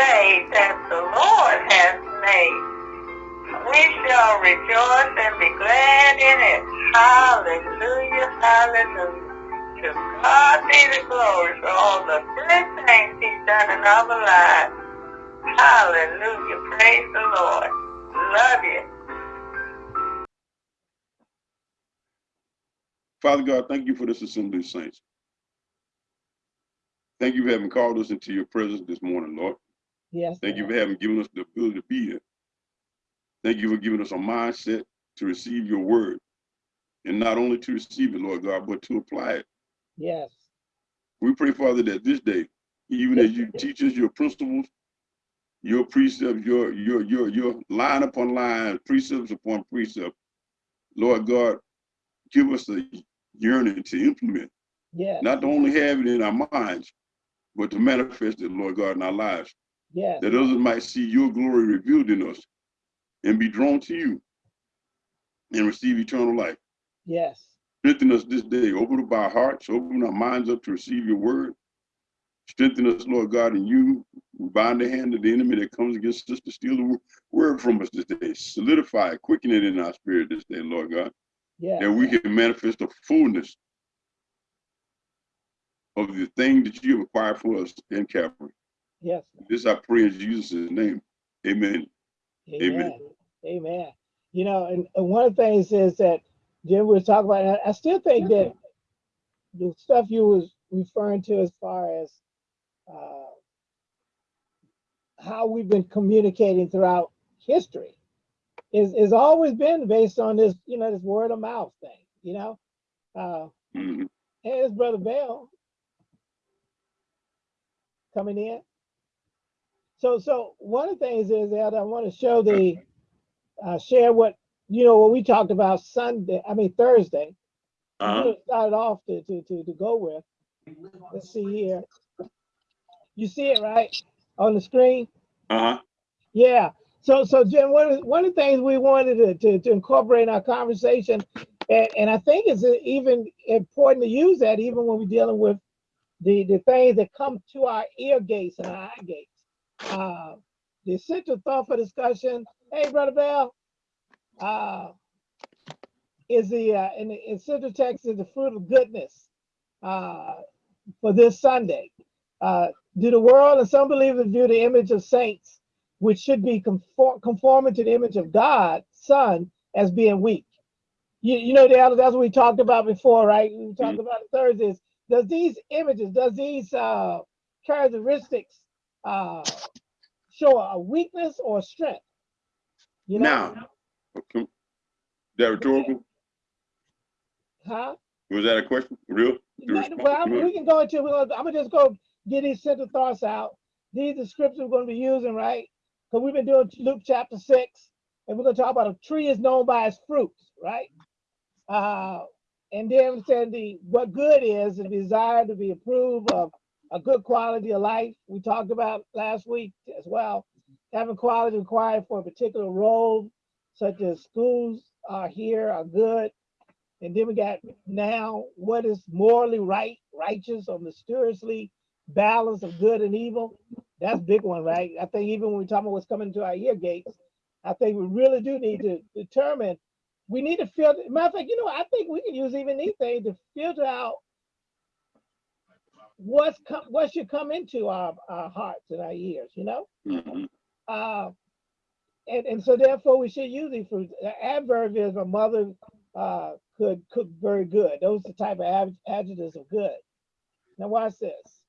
day that the Lord has made. We shall rejoice and be glad in it. Hallelujah, hallelujah. To God be the glory for all the good things he's done in our lives. Hallelujah, praise the Lord. Love you. Father God, thank you for this assembly of saints. Thank you for having called us into your presence this morning, Lord. Yes. Thank you for having given us the ability to be here. Thank you for giving us a mindset to receive your word. And not only to receive it, Lord God, but to apply it. Yes. We pray, Father, that this day, even as you teach us your principles, your precepts, your your your your line upon line, precepts upon precept, Lord God, give us a yearning to implement. Yes. Not to only have it in our minds, but to manifest it, Lord God, in our lives. Yes. That others might see your glory revealed in us and be drawn to you and receive eternal life. Yes. Strengthen us this day. Open up our hearts, open our minds up to receive your word. Strengthen us, Lord God, in you. We bind the hand of the enemy that comes against us to steal the word from us this day. Solidify it, quicken it in our spirit this day, Lord God. Yes. That we can manifest the fullness of the thing that you have acquired for us in Calvary. Yes. This I pray in Jesus' name. Amen. Amen. Amen. Amen. You know, and, and one of the things is that Jim was talking about, I, I still think that the stuff you was referring to as far as uh, how we've been communicating throughout history is is always been based on this, you know, this word of mouth thing, you know. Uh, and his brother Bell coming in. So so one of the things is that I want to show the uh, share what you know what we talked about Sunday, I mean Thursday. I'm Uh-huh. gonna it off to, to, to, to go with. Let's see here. You see it right on the screen? Uh-huh. Yeah. So so Jim, one of, one of the things we wanted to, to, to incorporate in our conversation, and, and I think it's even important to use that even when we're dealing with the, the things that come to our ear gates and our eye gates. Uh, the essential thought for discussion, hey, Brother Bell, uh, is the, uh, in the essential text is the fruit of goodness uh, for this Sunday. Uh, do the world and some believers view the image of saints, which should be conform, conforming to the image of God, Son, as being weak? You, you know, that's what we talked about before, right? We talked about it Thursdays. Does these images, does these uh, characteristics uh, show a weakness or a strength? You know, Now, okay. that rhetorical? huh? Was that a question? Real? To No, respond Well, I'm- we can go into, I'm gonna just go get these central thoughts out. These are scriptures we're gonna be using, right? Because we've been doing Luke chapter six, and we're gonna talk about a tree is known by its fruits, right? Uh, and then we said the what good is the desire to be approved of a good quality of life. We talked about last week as well, having quality required for a particular role, such as schools are here are good. And then we got now what is morally right, righteous, or mysteriously balance of good and evil. That's a big one, right? I think even when we talk about what's coming to our ear gates, I think we really do need to determine. We need to filter. Matter of fact, you know, I think we can use even these things to filter out what's come, what should come into our, our hearts and our ears. You know, Mhm. uh, and and so therefore we should use these fruits. The adverb is my mother uh, could cook very good. Those are the type of ad- adjectives of good. Now watch this.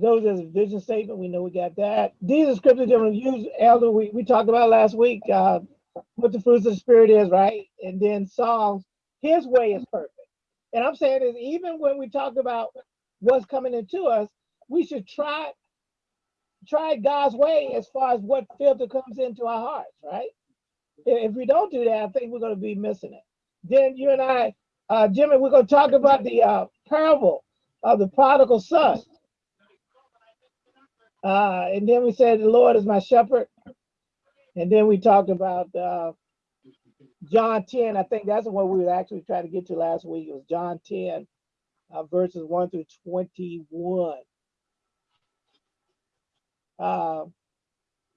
Those is a vision statement. We know we got that. These are scriptures that we use, Elder. We, we talked about last week uh, what the fruits of the spirit is, right? And then Psalms, his way is perfect. And I'm saying is even when we talk about what's coming into us, we should try try God's way as far as what filter comes into our hearts, right? If we don't do that, I think we're going to be missing it. Then you and I, uh, Jimmy, we're going to talk about the uh, parable of the prodigal son. Uh, and then we said, The Lord is my shepherd. And then we talked about uh, John 10. I think that's what we were actually trying to get to last week. It was John 10, uh, verses one through twenty-one. Uh,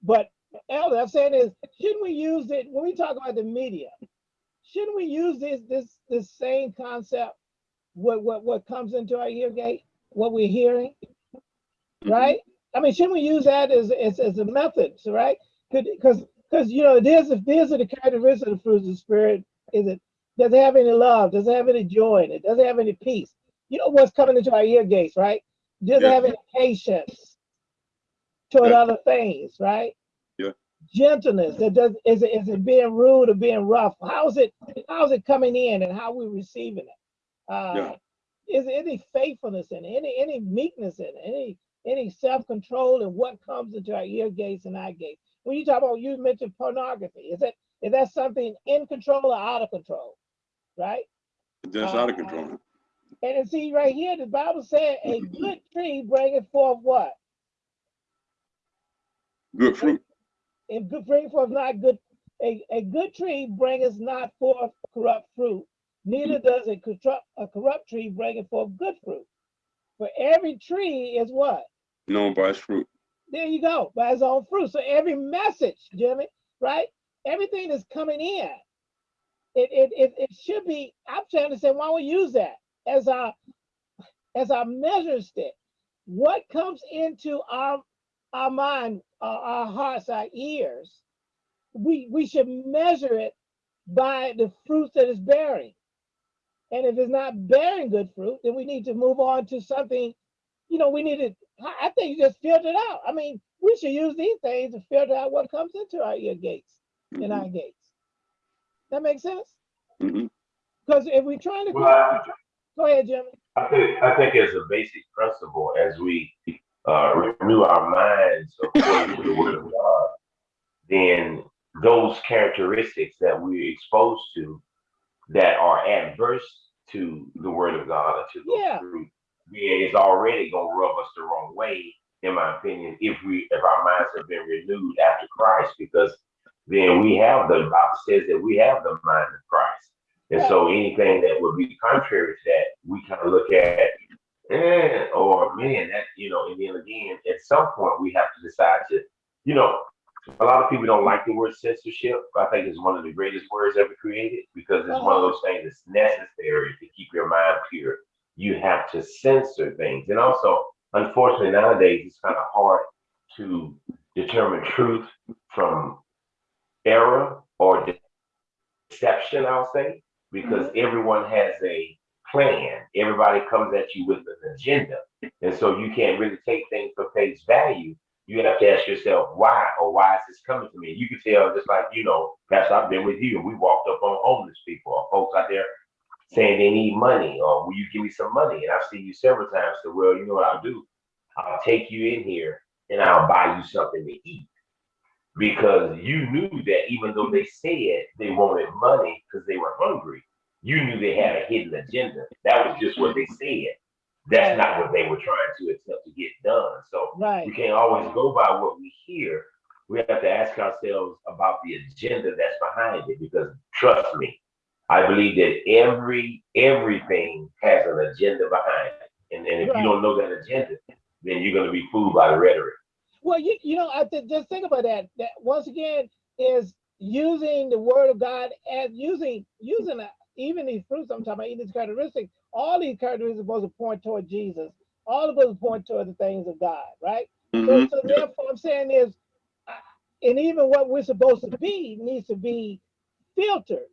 but Elder, I'm saying is, shouldn't we use it when we talk about the media? Shouldn't we use this this this same concept? What what what comes into our ear gate? What we're hearing, right? I mean, shouldn't we use that as as, as a method, right? Because because you know, there's if these are the characteristics of the fruits of the spirit. Is it does it have any love? Does it have any joy in it? Does it have any peace? You know what's coming into our ear gates, right? Does it have any patience toward Yeah. other things, right? Yeah. Gentleness. That does is it is it being rude or being rough? How's it how's it coming in and how we receiving it? Uh Yeah. is there any faithfulness in it, any any meekness in it, any any self-control and what comes into our ear gates and eye gates? When you talk about you mentioned pornography, is that is that something in control or out of control? Right? That's out of control. And, and see right here, the Bible said a mm-hmm. good tree bringeth forth what? Good fruit. And good bring forth not good a, a good tree bringeth not forth corrupt fruit, neither mm-hmm. does a corrupt a corrupt tree bringeth forth good fruit. For every tree is what? Known by its fruit. There you go, by its own fruit. So every message, Jimmy, right? Everything that's coming in, it it it, it should be. I'm trying to say, why don't we use that as our as our measure stick? What comes into our our mind, our, our hearts, our ears? We we should measure it by the fruits that it's bearing. And if it's not bearing good fruit, then we need to move on to something. You know, we need to. I I think you just filter it out. I mean, we should use these things to filter out what comes into our ear gates and Mhm. our gates. That makes sense? Mhm. Because if we're trying to Well, I, go ahead, Jimmy. I think, I think as a basic principle, as we uh, renew our minds according to the word of God, then those characteristics that we're exposed to that are adverse to the word of God or to those Yeah. fruit, then it's already gonna rub us the wrong way, in my opinion, if we if our minds have been renewed after Christ, because then we have the Bible says that we have the mind of Christ. And so anything that would be contrary to that, we kind of look at, eh, or man, that, you know, and then again, at some point we have to decide to, you know, a lot of people don't like the word censorship. I think it's one of the greatest words ever created because it's one of those things that's necessary to keep your mind pure. You have to censor things. And also, unfortunately, nowadays it's kind of hard to determine truth from error or deception, I'll say, because mm-hmm. everyone has a plan. Everybody comes at you with an agenda. And so you can't really take things for face value. You have to ask yourself why or why is this coming to me? You can tell just like, you know, Pastor, I've been with you and we walked up on homeless people or folks out there saying they need money or will you give me some money? And I've seen you several times say, well, you know what I'll do? I'll take you in here and I'll buy you something to eat. Because you knew that even though they said they wanted money because they were hungry, you knew they had a hidden agenda. That was just what they said. That's not what they were trying to attempt to get done. So Right. we can't always go by what we hear. We have to ask ourselves about the agenda that's behind it because trust me, I believe that every everything has an agenda behind it. And, and if Right. you don't know that agenda, then you're gonna be fooled by the rhetoric. Well, you you know, I th- just think about that. That once again is using the word of God as using using a, even these fruits. I'm talking about even these characteristics. All these characteristics are supposed to point toward Jesus. All of those point toward the things of God, right? So, Mhm. so therefore, I'm saying is, uh, and even what we're supposed to be needs to be filtered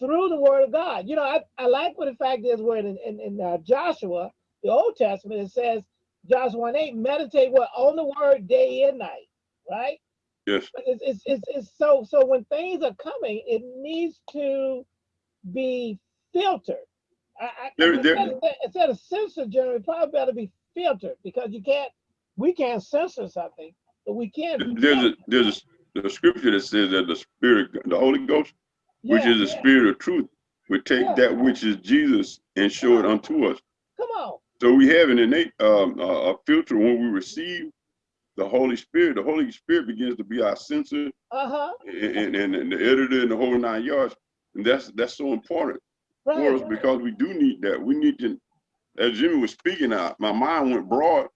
through the Word of God. You know, I, I like what the fact is where in, in, in uh, Joshua, the Old Testament, it says, Joshua 1 8, meditate what on the Word day and night, right? Yes. It's, it's, it's, it's so so when things are coming, it needs to be filtered. I, I, There- there- instead, of, instead of censor, generally, it probably better be filtered because you can't, we can't censor something, but we can. There's a there's a, the scripture that says that the spirit, the Holy Ghost, which is the yeah. spirit of truth, will take Yeah. that which is Jesus and show it unto us. Come on. So we have an innate um, uh, a filter when we receive the Holy Spirit. The Holy Spirit begins to be our censor Uh huh. and, and, and the editor and the whole nine yards. And that's that's so important. for us Right, because we do need that. We need to, as Jimmy was speaking out, my mind went broad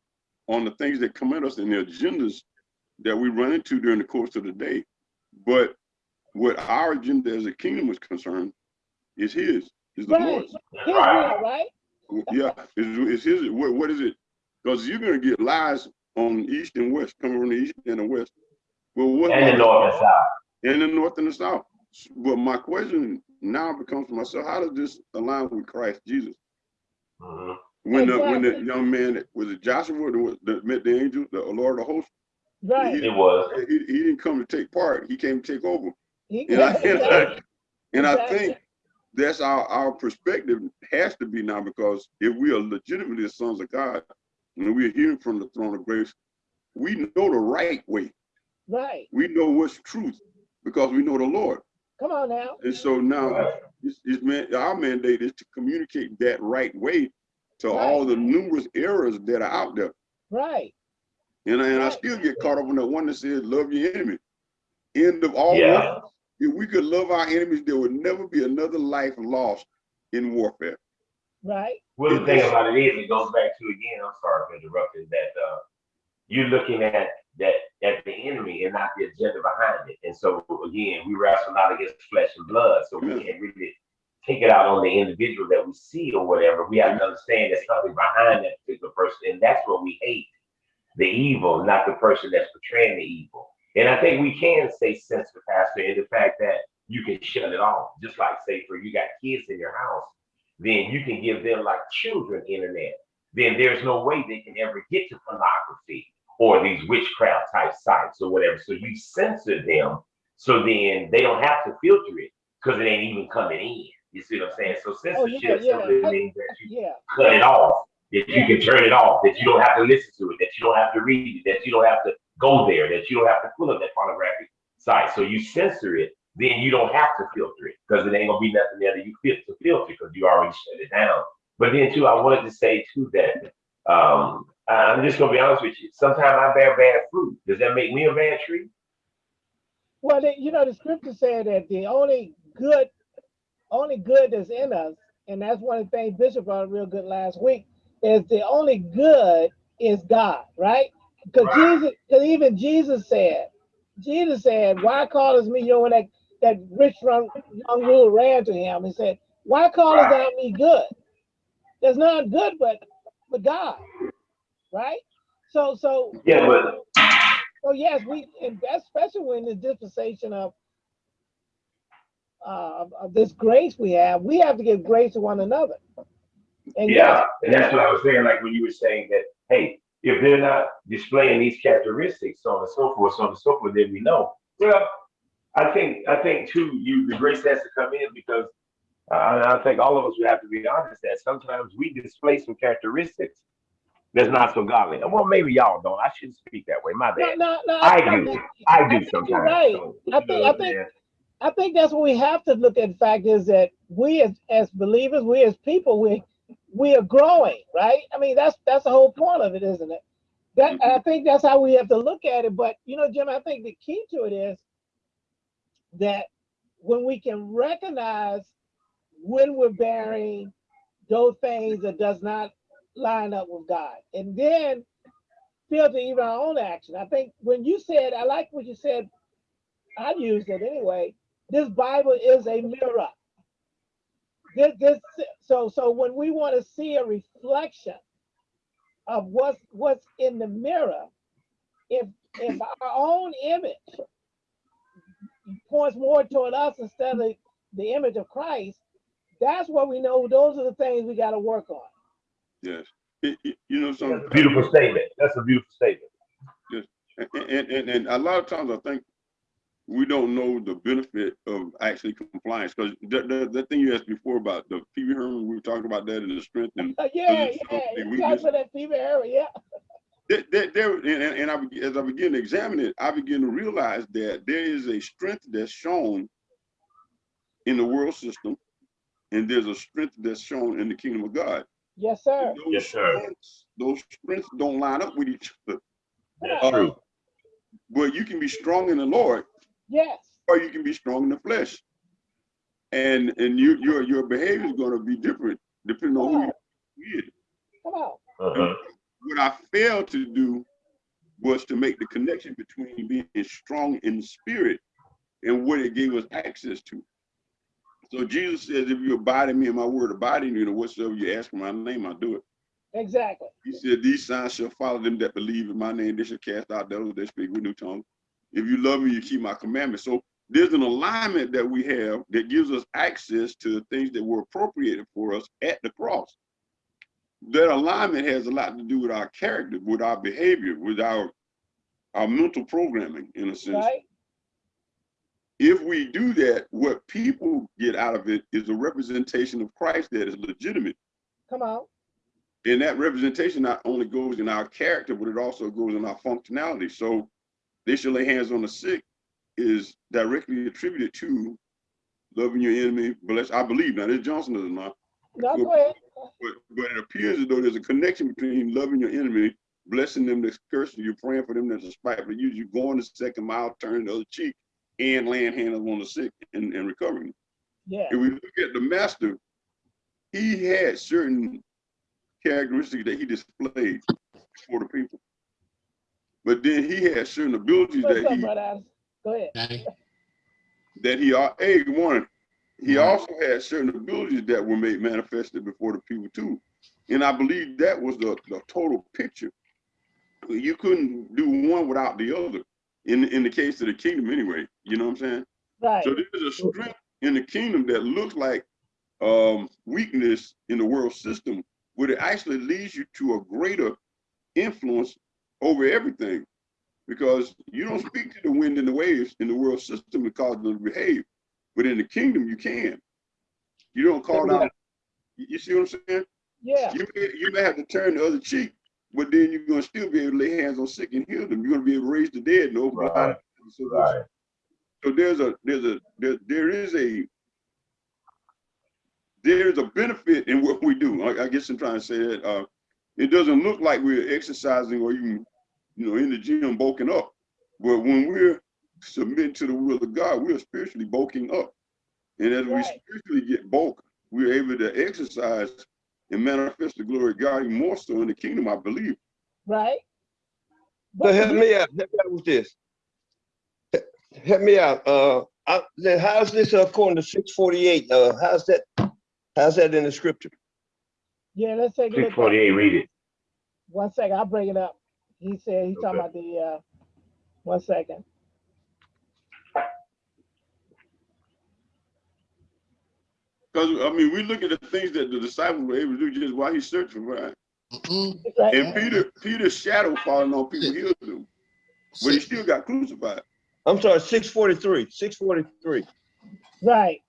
on the things that come at us and the agendas that we run into during the course of the day. But what our agenda as a kingdom is concerned is his, is the Right. Lord's. his Right. will, right? Yeah, it's, it's his, what, what is it? Because you're gonna get lies on east and west, coming from the east and the west. Well, what? And the north and south. in the north and the south. But my question now becomes for myself, how does this align with Christ Jesus? Mhm. When the when the young man was it Joshua that was- met the angel, the Lord of hosts, Right. It was. he, he didn't come to take part, he came to take over. He- And I, and I, Exactly. and I think that's our, our perspective has to be now because if we are legitimately the sons of God, and we're hearing from the throne of grace, we know the right way. Right. We know what's truth because we know the Lord. Come on now. And so now it's, it's man, our mandate is to communicate that right way to all the numerous errors that are out there. Right. And, I- and I still get caught up on that one that says, love your enemy. End of all Yeah. war. If we could love our enemies, there would never be another life lost in warfare. Right. Well, the thing about it is, it goes back to again. I'm sorry for interrupting. That uh, you're looking at that at the enemy and not the agenda behind it. And so again, we wrestle not against flesh and blood, so we Yeah. can't really take it out on the individual that we see or whatever. We have to understand there's something behind that particular person, and that's what we hate: the evil, not the person that's portraying the evil. And I think we can stay sensitive, Pastor, in the fact that you can shut it off. Just like say, for you got kids in your house, then you can give them like children internet. Then there's no way they can ever get to pornography or these witchcraft type sites or whatever. So you censor them so then they don't have to filter it because it ain't even coming in. You see what I'm saying? So Oh, yeah, censorship yeah. simply means that you Yeah. cut it off, that you can turn it off, that you don't have to listen to it, that you don't have to read it, that you don't have to go there, that you don't have to pull up that pornographic site. So you censor it, then you don't have to filter it because it ain't gonna be nothing there that you fit to filter because you already shut it down. But then too, I wanted to say too that um, I'm just gonna be honest with you. Sometimes I bear bad fruit. Does that make me a bad tree? Well, you know, the scripture said that the only good, only good that's in us, and that's one of the things Bishop brought real good last week, is the only good is God, right? Because Right. Jesus, because even Jesus said, Jesus said, "Why callest me?" You know, when that that rich young, young ruler ran to him and said, "Why callest thou me good? There's none good but but God, right?" So, so Yeah, but so yes, we, and that's especially when the dispensation of, uh, of, of this grace we have, we have to give grace to one another. And Yeah, yes, and that's what I was saying, like when you were saying that, hey, if they're not displaying these characteristics, so on and so forth, so on and so forth, then we know. Well, I think, I think too, you, the grace has to come in because uh, I think all of us would have to be honest that sometimes we display some characteristics that's not so godly. Well, maybe y'all don't. I shouldn't speak that way. My bad. no, no. I think do. that- I do sometimes. right. So, I think- know I think-? I think that's what we have to look at. The fact is that we as, as believers, we as people, we, we are growing, right? I mean, that's, that's the whole point of it, isn't it? That, I mm-hmm. think that's how we have to look at it. But, you know, Jim, I think the key to it is that when we can recognize when we're bearing those things that does not line up with God, and then filter even our own action. I think when you said, I like what you said. I used it anyway. This Bible is a mirror. This, this, so, so when we want to see a reflection of what's what's in the mirror, if if our own image points more toward us instead of the image of Christ, that's what we know. Those are the things we got to work on. Yes. It- it- you know, That's some a beautiful statement. That's a beautiful statement. and, and, and, and a lot of times I think we don't know the benefit of actually compliance because the, the, the thing you asked before about the PV Herman, we were talking about that and the strength and Uh, yeah, yeah. You we talk just- about that fever area, yeah. there, there, there- and, and and I, as I begin to examine it, I begin to realize that there is a strength that's shown in the world system, and there's a strength that's shown in the kingdom of God. Yes, sir. Those Yes, sir. strengths- Those strengths don't line up with each other. That's Uh, true. But you can be strong in the Lord, Yes. or you can be strong in the flesh. and and you your your behavior is going to be different depending on who you with. Come on. Uh-huh. What I failed to do was to make the connection between being strong in the spirit and what it gave us access to. So Jesus says, if you abide in me and my word abide in you, and whatsoever you ask in my name, I'll do it. Exactly. He said, These signs shall follow them that believe in my name. They shall cast out devils, they speak with new tongues. If you love me, you keep my commandments. So there's an alignment that we have that gives us access to the things that were appropriated for us at the cross. That alignment has a lot to do with our character, with our behavior, with our our mental programming, in a sense. Right. If we do that, what people get out of it is a representation of Christ that is legitimate. Come on. And that representation not only goes in our character, but it also goes in our functionality. So they shall lay hands on the sick is directly attributed to loving your enemy. Bless, I believe now. This Johnson doesn't know, No, go ahead. but but it appears as though there's a connection between loving your enemy, blessing them that's cursing you, praying for them that's despitefully use you, going the second mile, turning the other cheek, and laying hands on the sick and, and recovering. Yeah. If we look at the master, he had certain characteristics that he displayed for the people. But then he had certain abilities What's that up, he brother Alice? Go ahead. That he are a one. He Right. also had certain abilities that were made manifested before the people too. And I believe that was the, the total picture. You couldn't do one without the other. In in the case of the kingdom anyway, you know what I'm saying? Right. So there's a strength in the kingdom that looks like um, weakness in the world system, but it actually leads you to a greater influence over everything. Because you don't speak to the wind and the waves in the world system and cause them to behave. But in the kingdom, you can. You don't call Yeah. out. You you see what I'm saying? Yeah. You may, you may have to turn the other cheek, but then you're going to still be able to lay hands on sick and heal them. You're going to be able to raise the dead and open Right. eyes. So Right. so there's a there's a there, there is a there's a benefit in what we do. I, I guess I'm trying to say that uh, it doesn't look like we're exercising or even you know in the gym bulking up, but when we're submitting to the will of God, we're spiritually bulking up, and as we spiritually get bulk, we're able to exercise and manifest the glory of God even more so in the kingdom. I believe. Right. So But help me out. Help me out with this. Help me out. Uh, I, how's this according to six forty-eight? Uh, how's that? How's that in the scripture? Yeah, let's take a Six look. at- read it. One second, I'll bring it up. He said, he's talking about the, uh, one second. Because I mean, we look at the things that the disciples were able to do just while he's searching, right? Right And. Peter, Peter's shadow falling on people healed him, but he still got crucified. I'm sorry, six forty-three, six forty-three. Right.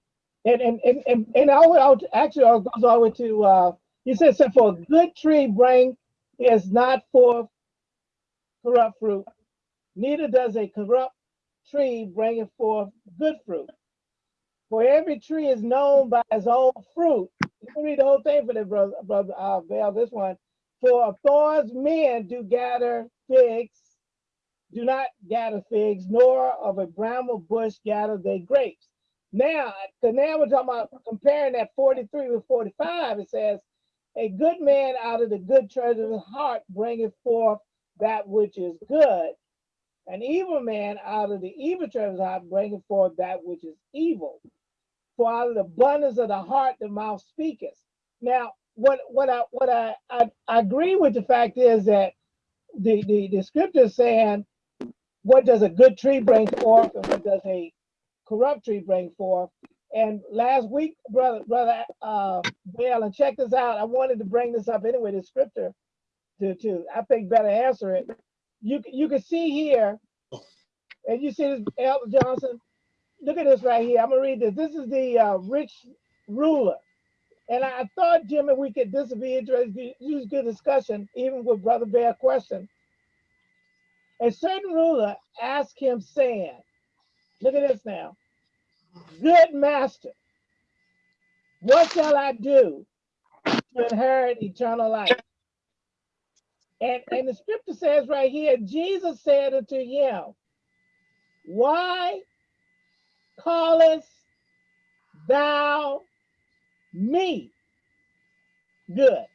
And, and, and, and, and I would, I would actually, it goes all the way to, uh, he said, so for a good tree bring is not forth corrupt fruit, neither does a corrupt tree bringeth forth good fruit. For every tree is known by its own fruit. You can read the whole thing for that, brother, brother, uh, Val, this one. For of thorns men do gather figs, do not gather figs, nor of a bramble bush gather they grapes. Now, because now we're talking about comparing that 43 with 45, it says, A good man out of the good treasure of his heart bringeth forth that which is good. An evil man out of the evil treasure of his heart bringeth forth that which is evil. For out of the abundance of the heart the mouth speaketh. Now, what what I what I, I, I agree with the fact is that the, the, the scripture is saying, what does a good tree bring forth and what does a corrupt tree bring forth. And last week, brother, brother, uh, Bill, and check this out. I wanted to bring this up anyway, the scripture, to, to, I think better answer it. You, you can see here, and you see this, Elder Johnson, look at this right here. I'm gonna read this. This is the, uh, rich ruler. And I thought, Jimmy, we could, this would be interesting, use good discussion, even with Brother Bear question. A certain ruler asked him saying, Look at this now. Good master, what shall I do to inherit eternal life? And, and the scripture says right here, Jesus said unto him, Why callest thou me good.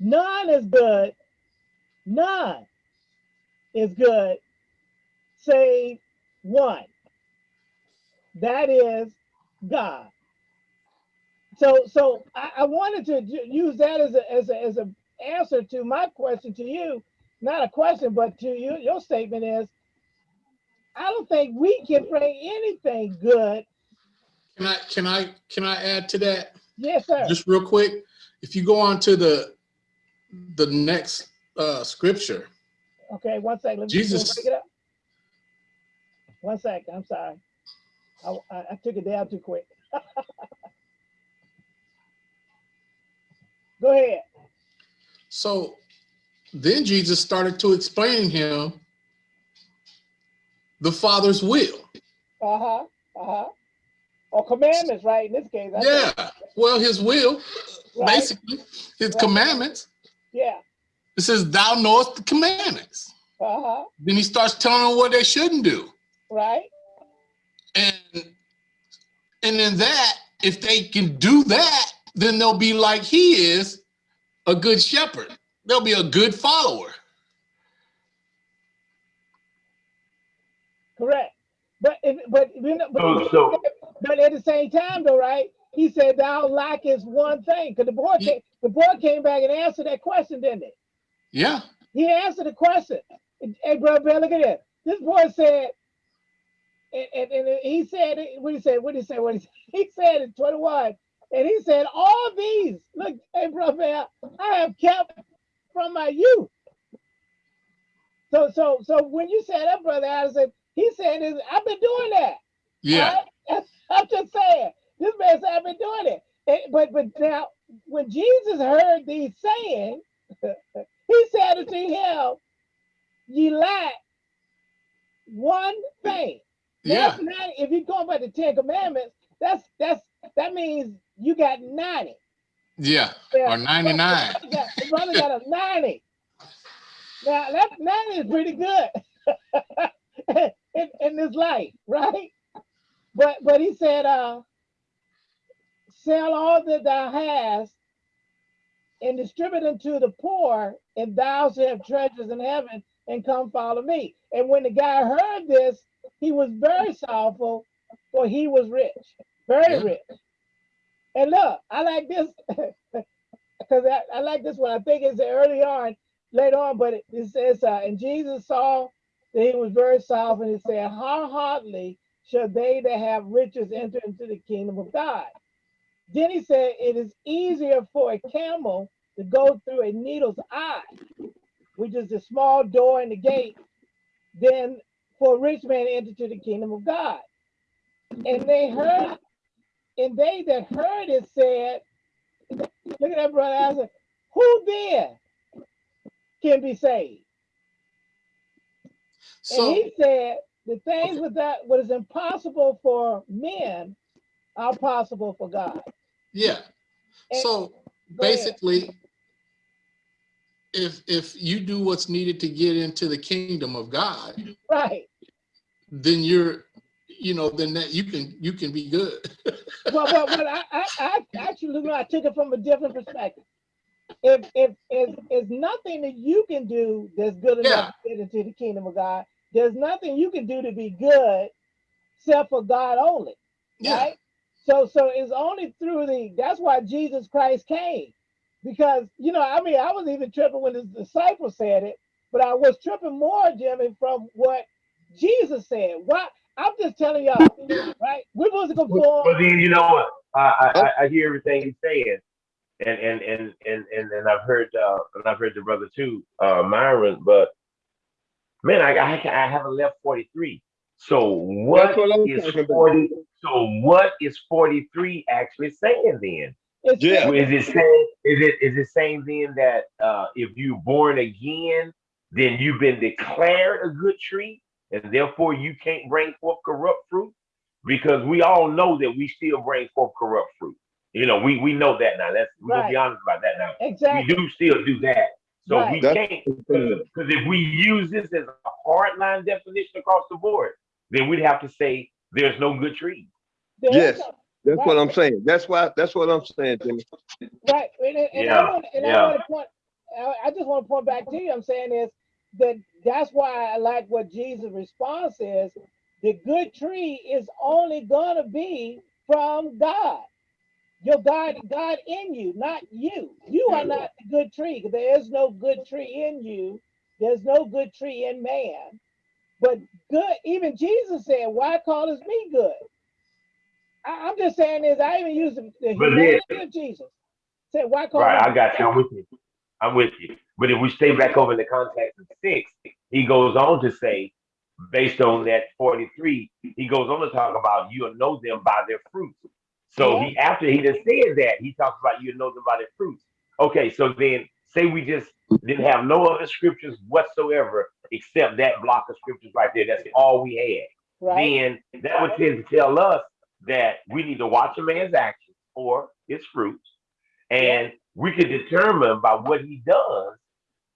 None is good. None is good save one. That is God. So, so I, I wanted to use that as a as a as a answer to my question to you. Not a question, but to you. Your statement is, I don't think we can bring anything good. Can I, can I, can I add to that? Yes, sir. Just real quick, if you go on to the, the next uh, scripture, Okay, one second. Let me Jesus- Break it up. One second. I'm sorry. I, I, I took it down too quick. Go ahead. so then Jesus started to explain him the Father's will. Uh huh. Uh huh. Or commandments, right? In this case. I think, Yeah, well, his will, right? basically, his Right. commandments. Yeah. It says, thou knowest the commandments. Uh huh. Then he starts telling them what they shouldn't do. Right. And and in that, if they can do that, then they'll be like he is, a good shepherd. They'll be a good follower. Correct. But if, but you know, but, oh, So- so- but at the same time, though, right? He said, "Thou lackest one thing." Because the boy Yeah. came, the boy came back and answered that question, didn't he? Yeah, He answered the question. Hey, brother, Bear, look at this. This boy said, and, and, and he said, what did he said, what did he said, what he said. He said in 21, and he said, all these, look, hey, brother, I have kept from my youth. So, so, so when you said that, brother Addison, he said, I've been doing that. yeah, I, I'm just saying, this man said, I've been doing it. And- but, but now, when Jesus heard these saying, he said unto him, ye lack one thing. yeah, That's not, if you're going by the Ten Commandments, that's, that's, that means you got 90. yeah. Or 99. The brother got- the brother got a 90. Now, that 90 is pretty good in, in this life, right? But but he said, uh, sell all that thou hast and distribute unto the poor, and thou shalt have treasures in heaven, and come follow me. And when the guy heard this, he was very sorrowful, for he was rich, very Yeah. rich. And look, I like this because I, I like this one. I think it's early on, later on, but it, it says, uh, and Jesus saw that he was very sorrowful, and he said, How hardly shall they that have riches enter into the kingdom of God? Then he said, It is easier for a camel to go through a needle's eye, which is the small door in the gate, than for a rich man to enter to the kingdom of God. And they heard, and they that heard it said, Look at that brother Isaac. Who then can be saved? and So, he said, the things with that what is impossible for men are possible for God. yeah. And- So Go ahead. basically, if if you do what's needed to get into the kingdom of God, Right. then you're, you know, then that you can you can be good. Well, but, but I, I, I actually, no, I took it from a different perspective. If if if there's nothing that you can do that's good enough to get into the kingdom of God, there's nothing you can do to be good except for God only. Yeah, right? So so it's only through the that's why Jesus Christ came. Because you know, I mean, I was even tripping when his disciples said it, but I was tripping more, Jimmy, from what Jesus said. Why I'm just telling y'all, right? We're supposed to go, But then you know what? I, I, I- I hear everything he's saying, and and and and and, and I've heard uh, and I've heard the brother too, uh, Myron. But man, I I, I haven't left forty three. So what That's what I'm is talking about. forty? So what is forty three actually saying then? It's Yeah. Is it saying is it is it saying then that uh, if you're born again, then you've been declared a good tree, and therefore you can't bring forth corrupt fruit? Because we all know that we still bring forth corrupt fruit. You know, we we know that now. That's we're gonna be honest about that now. exactly We do still do that. So we That's- can't because if we use this as a hard line definition across the board, then we'd have to say there's no good tree. There is Yes. no- That's what I'm saying. That's why, that's what I'm saying, Jimmy. Right, and, and- and I Yeah, want, and I yeah. want to point, I, I just want to point back to you, I'm saying is that that's why I like what Jesus' response is. The good tree is only gonna be from God. Your God, God in you, not you. You are not the good tree. There is no good tree in you. There's no good tree in man. But good, even Jesus said, why call us me good? I, I'm just saying this, I even use the, the then- humanity of Jesus. Said, why call Right, I got you. I'm with you. I'm with you. But if we stay back over in the context of six, he goes on to say, based on that 43, he goes on to talk about you'll know them by their fruits. So he after he just said that, he talks about you'll know them by their fruits. Okay, so then say we just didn't have no other scriptures whatsoever except that block of scriptures right there. That's all we had. right? Then that would tend to tell us that we need to watch a man's actions or his fruits, and we can determine by what he does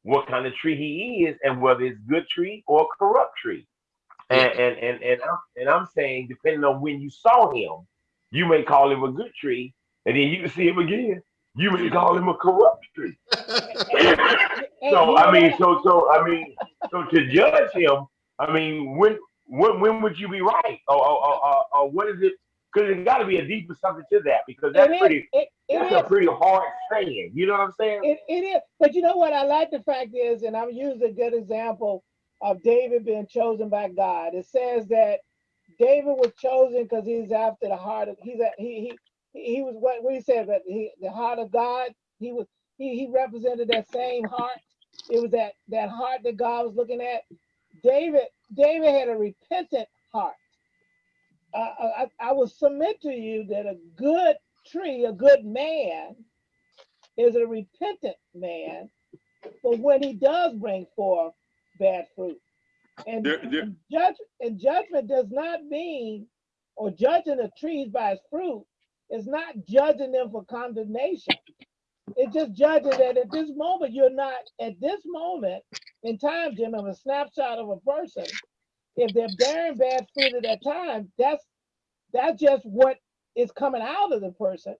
what kind of tree he is and whether it's good tree or corrupt tree. And and and and I'm, and I'm saying depending on when you saw him, you may call him a good tree, and then you can see him again. You may call him a corrupt tree. So I mean, so so I mean, so to judge him, I mean, when when when would you be right, or or, or, or, or what is it? Because there's got to be a deeper something to that, because that's It is, pretty it, it that's is, a pretty hard saying. You know what I'm saying? it, it is, but you know what, I like the fact is, and I'm using a good example of David being chosen by God. It says that David was chosen because he's after the heart of, he's, a, he, he, he was what we said, that he, the heart of God, he was, he, he represented that same heart. It was that, that heart that God was looking at. David, David had a repentant heart. Uh, I, I I will submit to you that a good tree, a good man, is a repentant man, but when he does bring forth bad fruit. And, There- there- and judge and judgment does not mean, or judging the trees by its fruit is not judging them for condemnation. It's just judging that at this moment you're not at this moment in time, Jim, of a snapshot of a person. If they're bearing bad fruit at that time, that's that's just what is coming out of the person.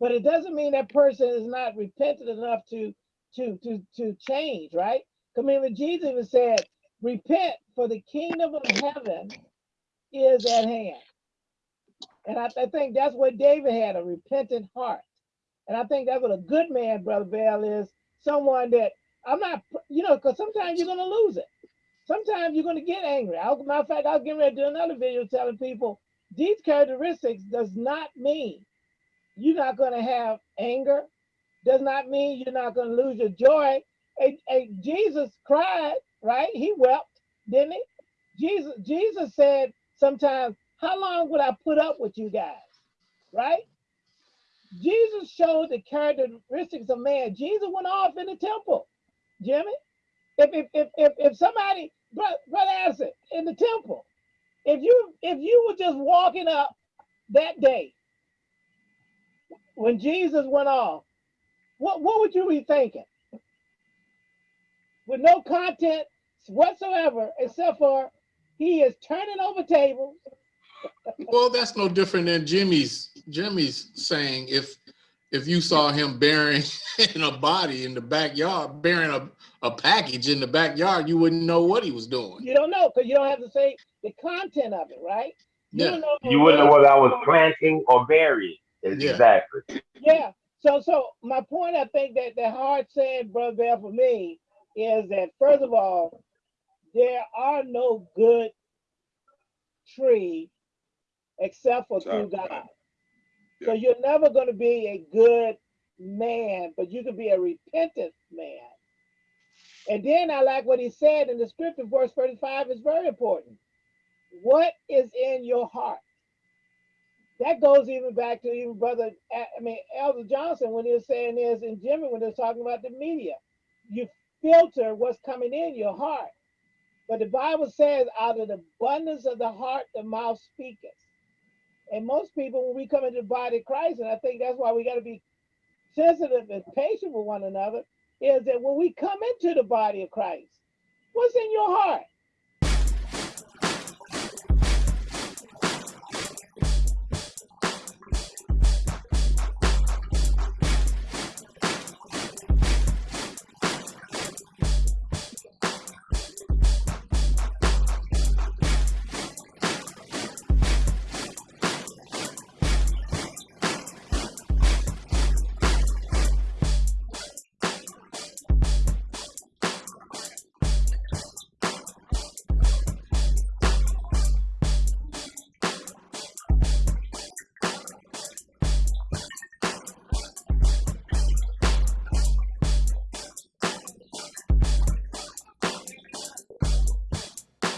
But it doesn't mean that person is not repentant enough to to to to change, right? I mean, Jesus even said, "Repent, for the kingdom of heaven is at hand." And I, I think that's what David had a repentant heart. And I think that's what a good man, Brother Bell, is someone that I'm not, you know, because sometimes you're going to lose it. Sometimes you're going to get angry. I'll, matter of fact, I'll get ready to do another video telling people these characteristics does not mean you're not going to have anger, does not mean you're not going to lose your joy. And, and Jesus cried, right? He wept, didn't he? Jesus, Jesus said sometimes, how long would I put up with you guys? Right? Jesus showed the characteristics of man. Jesus went off in the temple, Jimmy. If if if if, if somebody, brother, brother Addison, in the temple, if you if you were just walking up that day when Jesus went off, what what would you be thinking? With no content whatsoever, except for he is turning over tables. Well, that's no different than Jimmy's Jimmy's saying if if you saw him bearing in a body in the backyard, bearing a, a package in the backyard, you wouldn't know what he was doing. You don't know because you don't have to say the content of it, right? You Yeah. don't know. You wouldn't know whether I was planting or burying. Yeah. Exactly. Yeah. So, so my point, I think that the hard saying, brother Bell, for me, is that first of all, there are no good tree except for through Sorry. God. So you're never going to be a good man, but you can be a repentant man. And then I like what he said in the scripture, verse 35 is very important. What is in your heart? That goes even back to even brother, I mean, Elder Johnson, when he was saying this, and Jimmy, when they was talking about the media. You filter what's coming in your heart. But the Bible says, out of the abundance of the heart, the mouth speaketh. And most people, when we come into the body of Christ, and I think that's why we got to be sensitive and patient with one another, is that when we come into the body of Christ, what's in your heart?